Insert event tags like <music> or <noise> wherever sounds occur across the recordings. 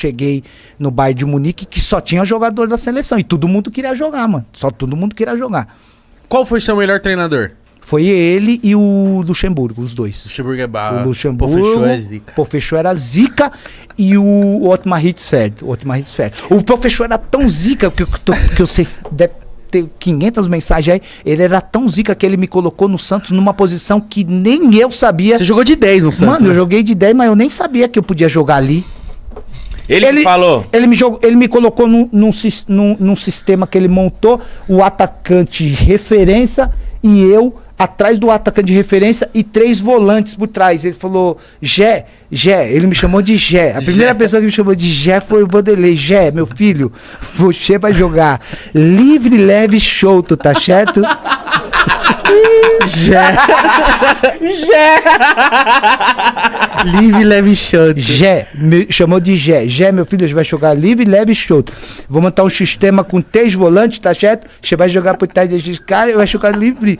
cheguei no bairro de Munique que só tinha jogador da seleção. E todo mundo queria jogar, mano. Só todo mundo queria jogar. Qual foi seu melhor treinador? Foi ele e o Luxemburgo, os dois. Luxemburgo é barra. O Luxemburgo. Pô, fechou é zica. Pofechou era zica e o Otmar Hitzfeld. O Otmar Hitzfeld. O Pofechou era tão zica que, eu tô- que vocês devem ter 500 mensagens aí. Ele era tão zica que ele me colocou no Santos numa posição que nem eu sabia. Você jogou de 10 no Santos, Mano, eu né? joguei de 10, mas eu nem sabia que eu podia jogar ali. Ele, que falou. Ele me, jogou, ele me colocou num, num, num- num sistema que ele montou, o atacante de referência e eu atrás do atacante de referência e três volantes por trás. Ele falou, Gé, Gé, ele me chamou de Gé. A primeira pessoa que me chamou de Gé foi o Vanderlei. Gé, meu filho, você vai jogar livre, leve solto, tá certo? Gé. <laughs> Livre, leve e chato. Gé, me chamou de Gé. Gé, meu filho, você vai jogar livre, leve e. Vou montar um sistema com três volantes, tá certo? Você vai jogar por trás desses caras, vai jogar livre.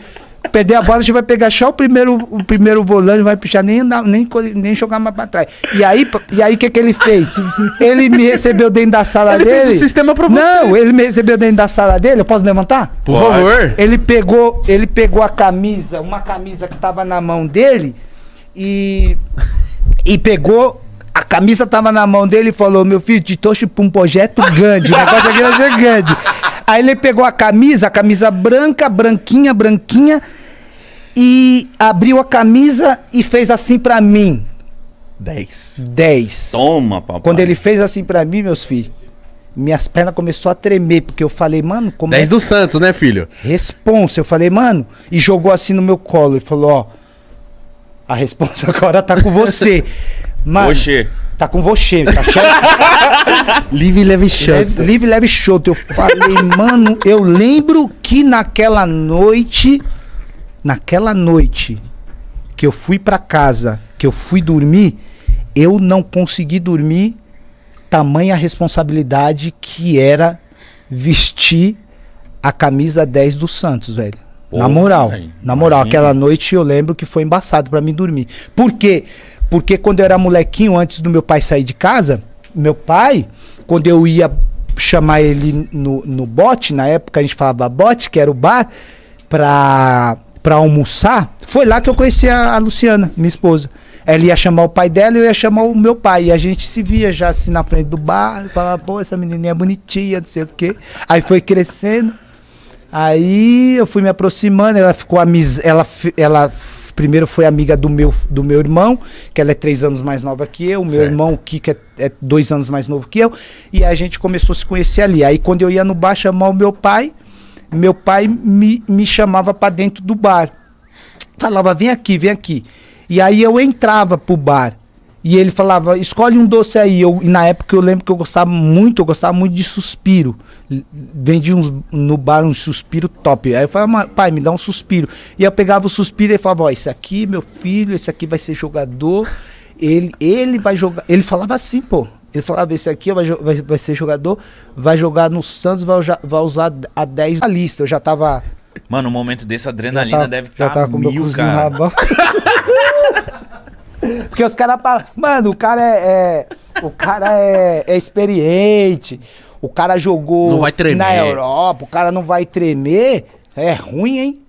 Perder a bola, você vai pegar só o primeiro, o primeiro volante, não vai puxar nem, andar- nem, nem jogar mais pra trás. E aí, e aí o que, que ele fez? Ele me recebeu dentro da sala Ele dele. fez o sistema pra você. Não, ele me recebeu dentro da sala dele. Eu posso levantar? Por favor. Ele pegou, ele pegou a camisa, uma camisa que tava na mão dele e e pegou a camisa tava na mão dele e falou: "Meu filho, te trouxe pra um projeto grande, o negócio aqui vai ser grande". Aí ele pegou a camisa, a camisa branca, branquinha, branquinha e abriu a camisa e fez assim pra mim. 10. 10. Toma, papai. Quando ele fez assim pra mim, meus filhos, minhas pernas começou a tremer, porque eu falei, mano, como 10 é do Santos, né, filho? Responsa. Eu falei, mano, e jogou assim no meu colo. E falou, ó, a resposta <laughs> agora tá com você. Mano, Oxê. Tá com você, tá certo? <laughs> Livre, leve e Leve- Livre, leve show. Eu falei, mano, eu lembro que naquela noite, naquela noite que eu fui pra casa, que eu fui dormir, eu não consegui dormir, tamanha responsabilidade que era vestir a camisa 10 do Santos, velho. na Porra, moral, velho, na moral, imagina. aquela noite eu lembro que foi embaçado pra mim dormir. Por quê? Porque quando eu era molequinho, antes do meu pai sair de casa, meu pai, quando eu ia chamar ele no, no bote, na época a gente falava bote, que era o bar, pra, pra almoçar, foi lá que eu conheci a, a Luciana, minha esposa. Ela ia chamar o pai dela e eu ia chamar o meu pai. E a gente se via já assim na frente do bar, falava, pô, essa menininha é bonitinha, não sei o quê. Aí foi crescendo. Aí eu fui me aproximando, ela ficou amiz... ela, ela primeiro foi amiga do meu, do meu irmão, que ela é três anos mais nova que eu, meu Certo. irmão, o Kiko, é, é dois anos mais novo que eu, e a gente começou a se conhecer ali. Aí quando eu ia no bar chamar o meu pai, meu pai me, me chamava pra dentro do bar. Falava, vem aqui, vem aqui. E aí eu entrava pro bar. E ele falava, escolhe um doce aí. Eu, e na época eu lembro que eu gostava muito, eu gostava muito de suspiro. Vendia uns, no bar um suspiro top. Aí eu falava, "Ma- pai, me dá um suspiro. E eu pegava o suspiro e falava, ó, esse aqui, meu filho, esse aqui vai ser jogador. Ele, ele vai jogar. Ele falava assim, pô. Ele falava, esse aqui vai, vai, vai ser jogador, vai jogar no Santos, vai, vai usar a 10 na lista. Eu já tava. Mano, um momento desse, a já adrenalina tava- deve já estar meu mil, cara. <laughs> Porque os caras falam, mano, o cara é, é- o cara é, é experiente, o cara jogou Não vai tremer. na Europa, o cara não vai tremer. É ruim, hein?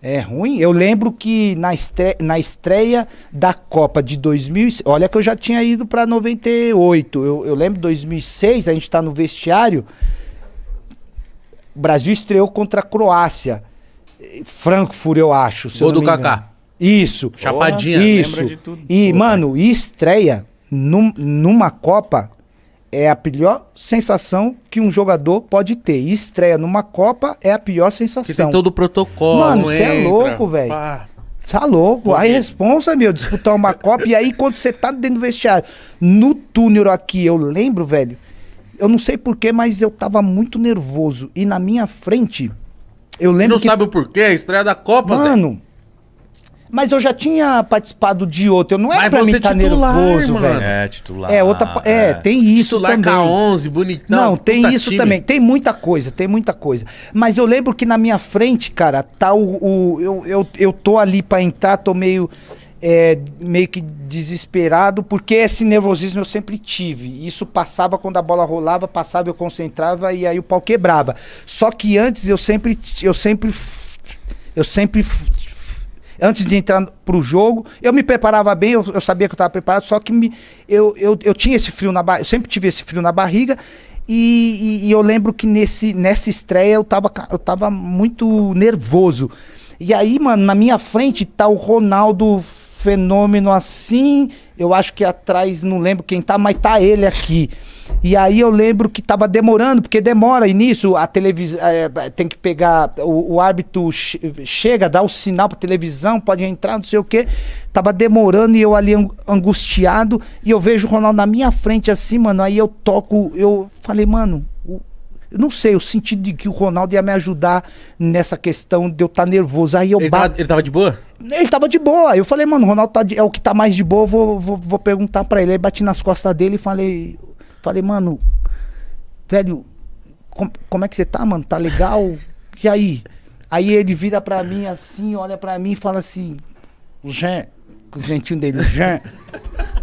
É ruim. Eu lembro que na, estre na estreia da Copa de 2006, olha que eu já tinha ido pra 98. Eu, eu lembro 2006, a gente tá no vestiário. O Brasil estreou contra a Croácia. Frankfurt, eu acho. Gol do. Kaká. Isso. Chapadinha, Isso. lembra de tudo. E, Pô, mano, estreia num- numa Copa é a pior sensação que um jogador pode ter. E estreia numa Copa é a pior Você sensação. tem todo o protocolo. Mano, cê é louco, velho. Tá louco. Aí responsa, meu, disputar uma Copa. e aí, quando você tá dentro do vestiário, no túnel aqui, eu lembro, velho. Eu não sei porquê, mas eu tava muito nervoso. E na minha frente, eu Você lembro não que. sabe o porquê? A estreia da Copa, Zé. Mas eu já tinha participado de outro. Eu não é Mas pra mim estar titular, nervoso, mano. velho. É, titular. É, outra. pa- É, tem isso Titular também. K11, bonitão. Não, tem isso time. também. Tem muita coisa, tem muita coisa. Mas eu lembro que na minha frente, cara, tá o. o- eu, eu, eu tô ali pra entrar, tô meio. é, meio que desesperado, porque esse nervosismo eu sempre tive. Isso passava quando a bola rolava, passava, eu concentrava e aí o pau quebrava. Só que antes eu sempre, eu sempre, eu sempre, antes de entrar pro jogo, eu me preparava bem, eu, eu sabia que eu estava preparado, só que me, eu, eu, eu tinha esse frio na barriga, eu sempre tive esse frio na barriga. E, e, e eu lembro que nesse, nessa estreia eu tava, eu tava muito nervoso. E aí, mano, na minha frente tá o Ronaldo fenômeno assim. Eu acho que atrás, não lembro quem tá, mas tá ele aqui. E aí eu lembro que tava demorando, porque demora início, a televisão é, tem que pegar, o, o árbitro che chega, dá o sinal pra televisão, pode entrar, não sei o que. Tava demorando e eu ali angustiado, e eu vejo o Ronaldo na minha frente assim, mano, aí eu toco, eu falei, mano, eu não sei, eu senti de que o Ronaldo ia me ajudar nessa questão de eu estar tá nervoso. Aí eu ele, tava, ele tava de boa? Ele tava de boa. Eu falei, mano, o Ronaldo tá de, é o que tá mais de boa, vou, vou, vou perguntar pra ele. Aí bati nas costas dele e falei, falei, mano, velho, com, como é que você tá, mano? Tá legal? E aí? Aí ele vira pra mim assim, olha pra mim e fala assim, Jean, com o dentinho dele, Jean,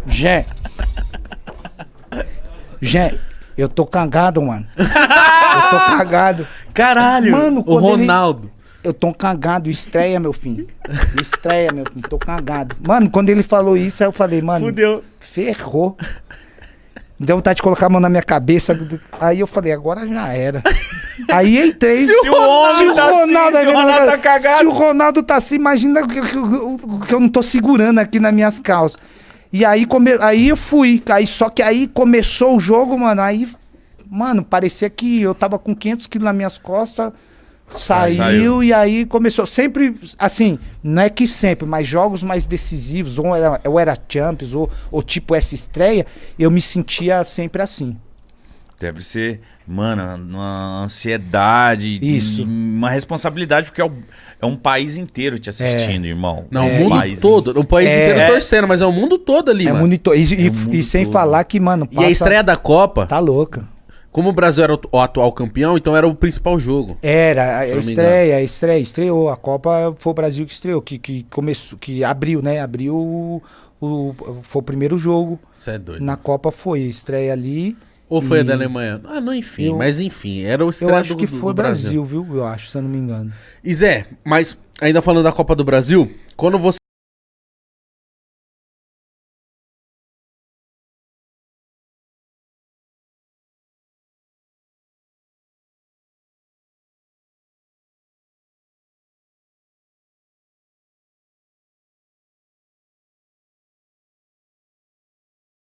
Jean, Jean, eu tô cagado, mano. eu tô cagado. Caralho. Mano, o Ronaldo. Ele... Eu tô cagado, estreia, meu filho. Estreia, meu filho, tô cagado. Mano, quando ele falou isso, aí eu falei, mano. Fudeu. Ferrou. Deu vontade de colocar a mão na minha cabeça. Aí eu falei, agora já era. <laughs> Aí entrei. Se, se o, Ronaldo, se o tá Ronaldo, assim, se o Ronaldo tá cagado. Se o Ronaldo tá assim, imagina que, que, que, que eu não tô segurando aqui nas minhas calças. E aí, come... aí eu fui. Aí, só que aí começou o jogo, mano. Aí, mano, parecia que eu tava com 500 quilos nas minhas costas. Saiu, saiu, e aí começou. Sempre, assim, não é que sempre, mas jogos mais decisivos, ou era, ou era Champions, ou, ou tipo essa estreia, eu me sentia sempre assim. Deve ser, mano, uma ansiedade, Isso. uma responsabilidade, porque é, o, é um país inteiro te assistindo, é. irmão. Não, é. o mundo todo. O país é. inteiro torcendo, mas é o mundo todo ali, é mano. Mundo to... E, e, mundo e sem todo. falar que, mano. Passa... E a estreia da Copa. Tá louca. Como o Brasil era o atual campeão, então era o principal jogo. Era, a estreia, a estreia, estreou. A Copa foi o Brasil que estreou, que, que começou, que abriu, né? Abriu o, o, foi o primeiro jogo. Você é doido. Na Copa foi, estreia ali. Ou foi e... a da Alemanha? Ah, não, enfim. Eu, mas enfim, era o estreia Eu acho do, que foi Brasil. Brasil, viu? Eu acho, se eu não me engano. E Zé, mas ainda falando da Copa do Brasil, quando você